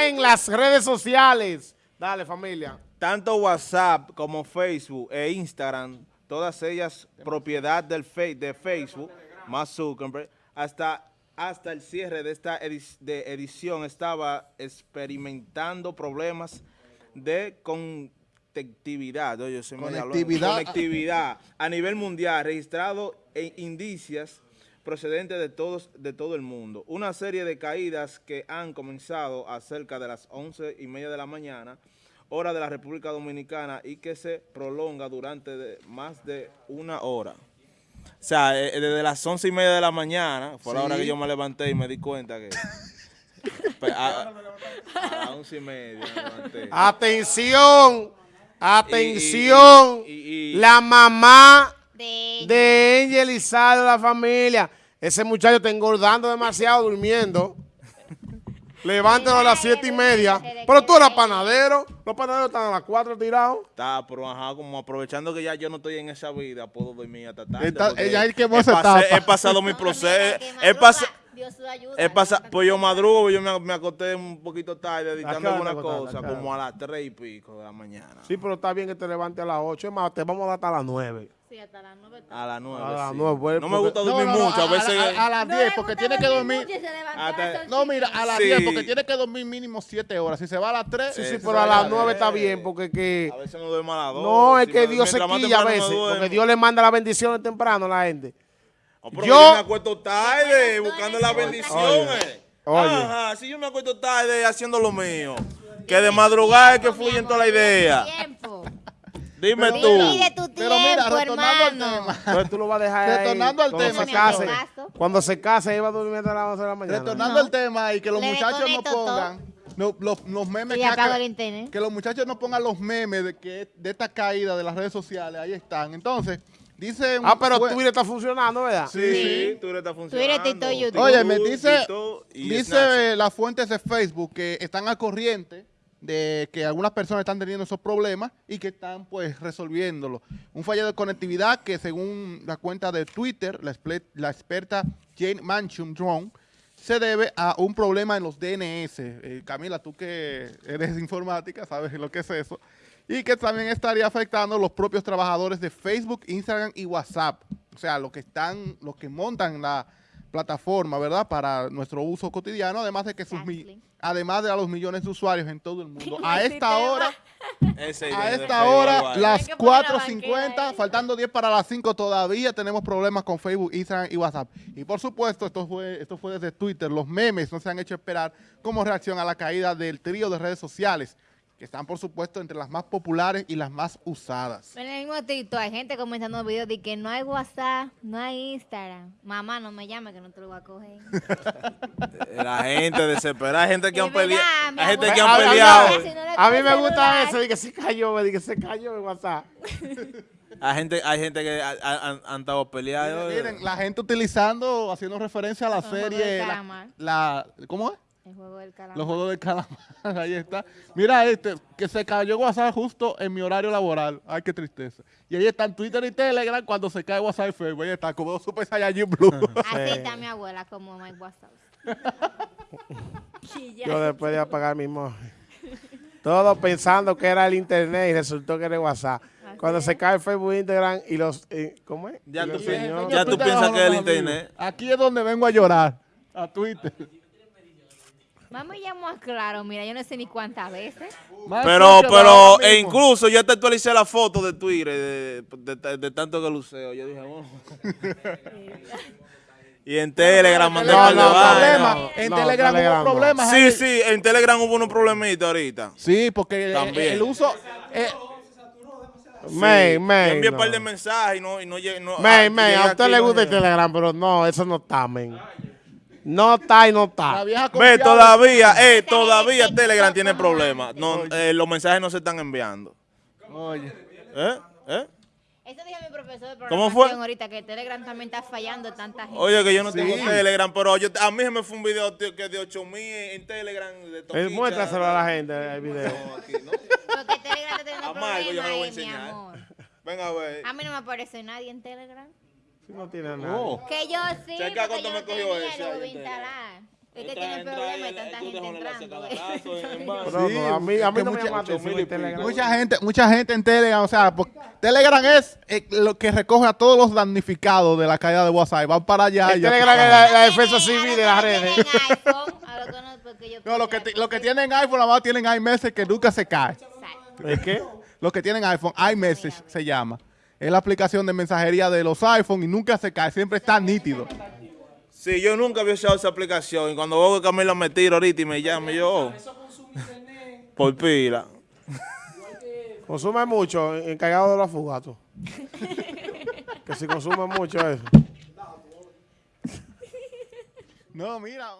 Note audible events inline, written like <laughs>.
en las redes sociales. Dale, familia. Tanto WhatsApp como Facebook e Instagram, todas ellas propiedad del de Facebook, más Zuckerberg, hasta, hasta el cierre de esta de edición estaba experimentando problemas de conectividad, oye, conectividad. conectividad a nivel mundial, registrado en indicios procedentes de, todos, de todo el mundo. Una serie de caídas que han comenzado a cerca de las 11 y media de la mañana, hora de la República Dominicana, y que se prolonga durante más de una hora. O sea, eh, eh, desde las 11 y media de la mañana, fue la hora que yo me levanté y me di cuenta que... <laughs> Pues, a, las 11 y media me levanté. Atención, atención, la mamá de Angel y la familia. Ese muchacho está engordando demasiado durmiendo. <laughs> Levántalo a las siete y media. Pero tú eras panadero. Los panaderos están a las cuatro tirados. Está, pero ajá, como aprovechando que ya yo no estoy en esa vida, puedo dormir hasta tarde. ella he, pasé, he pasado mi proceso. He pasado... He pasado, pues yo madrugo, yo me, me, acosté un poquito tarde editando alguna cosa, como a las tres y pico de la mañana. Sí, pero está bien que te levantes a las ocho, es más, te vamos a dar hasta las nueve. Sí, hasta las 9. A las 9, a las 9 pues, No me gusta dormir mucho, a, veces... A, las 10, porque tiene que dormir... no, mira, a las 10, porque tiene que dormir mínimo 7 horas. Si se va a las 3... Sí, sí, pero a las 9 está bien, porque que... A veces no duermo a las 2. No, es que Dios se quilla a veces, porque Dios le manda las bendiciones temprano a la gente. yo, yo me acuesto tarde buscando las bendiciones. Ajá, si yo me acuesto tarde haciendo lo mío. Que de madrugada es que fluye toda la idea. Dime tú. Pero mira, retornando al tema. Tú lo vas a dejar Retornando al tema. Se case, cuando se case, iba a dormir a las 11 de la mañana. Retornando al tema y que los muchachos no pongan... No, los, los, memes que, que, los muchachos no pongan los memes de que de esta caída de las redes sociales, ahí están. Entonces, dice... Ah, pero Twitter está funcionando, ¿verdad? Sí, sí, Twitter está funcionando. Twitter, YouTube. Oye, me dice, dice las fuentes de Facebook que están al corriente de que algunas personas están teniendo esos problemas y que están pues resolviéndolo. Un fallo de conectividad que según la cuenta de Twitter, la, experta Jane Manchum Drone, se debe a un problema en los DNS. Eh, Camila, tú que eres informática, sabes lo que es eso. Y que también estaría afectando a los propios trabajadores de Facebook, Instagram y WhatsApp. O sea, los que están, los que montan la plataforma, ¿verdad? Para nuestro uso cotidiano, además de que sus además de a los millones de usuarios en todo el <laughs> mundo. A esta hora, <laughs> a esta hora, las 4.50, faltando 10 para las 5 todavía tenemos problemas con Facebook, Instagram y WhatsApp. Y por supuesto, esto fue, esto fue desde Twitter, los memes no se han hecho esperar como reacción a la caída del trío de redes sociales que están por supuesto entre las más populares y las más usadas. En el mismo TikTok hay gente comentando videos de que no hay WhatsApp, no hay Instagram. Mamá, no me llame que no te lo voy a coger. <laughs> La gente desesperada, hay gente que han peleado. Hay gente que han peleado. A mí me gusta eso, de que se cayó, de que se cayó el WhatsApp. <laughs> Hay gente, hay gente que han estado peleando. Miren, la gente utilizando, haciendo referencia a la serie, la, ¿cómo es? El juego del calamar. Los juegos del calamar, <laughs> ahí está. Mira este, que se cayó WhatsApp justo en mi horario laboral. Ay, qué tristeza. Y ahí están Twitter y Telegram cuando se cae WhatsApp y Facebook. Ahí está, como Super Saiyajin Blue. <laughs> Así está mi abuela, como Mike WhatsApp. <laughs> Yo después de apagar mi móvil. Todo pensando que era el internet y resultó que era WhatsApp. Cuando se cae Facebook, Instagram y los... Eh, ¿Cómo es? Ya, tú, ya tú piensas que es el internet. Aquí es donde vengo a llorar. A Twitter. Vamos ya más claro, mira, yo no sé ni cuántas veces. pero, pero, e incluso ya te actualicé la foto de Twitter de, de, tanto que luceo. Yo dije, bueno. <laughs> y en Telegram mandé no, no, problema. En Telegram hubo problemas. Sí, sí, en Telegram hubo unos problemitas ahorita. Sí, porque También. el uso... Eh, May, May. Yo envié un par de mensajes y no, y no, no May, May, a usted le gusta el Telegram, pero no, eso no está, men. No está y no está. Ve, todavía, eh, todavía Telegram tiene problemas. No, eh, los mensajes no se están enviando. Oye. ¿Eh? ¿Eh? Eso dije mi profesor de ¿Cómo fue? ahorita, que Telegram también está fallando tanta gente. Oye, que yo no tengo Telegram, pero yo, a mí se me fue un video tío, que de 8000 en Telegram. De Toquicha, muéstraselo a la gente el video. No, aquí, ¿no? Porque Telegram está teniendo problemas yo lo voy a enseñar. mi amor. Venga, a ver. A mí no me aparece nadie en Telegram. <laughs> No tiene nada. Que yo sí, Checa cuánto me cogió ese. Instalar. Es que tiene problema y tanta gente entrando. <laughs> Sí, a mí, a mí no me mucha-. Mucha gente, mucha gente en Telegram, o sea, porque Telegram es eh, lo que recoge a todos los damnificados de la caída de WhatsApp. Van para allá. El y Telegram es la, la defensa civil de las redes. <laughs> No, los que, los que tienen iPhone, nada más tienen iMessage que nunca se cae. ¿Es qué? Los que tienen iPhone, iMessage se llama. Es la aplicación de mensajería de los iPhone y nunca se cae, siempre está nítido. Sí, yo nunca había usado esa aplicación y cuando veo que Camila me tira ahorita y me llama, yo... oh, por pila. Consume mucho encargado de los fugatos. que si consume mucho eso. No, mira.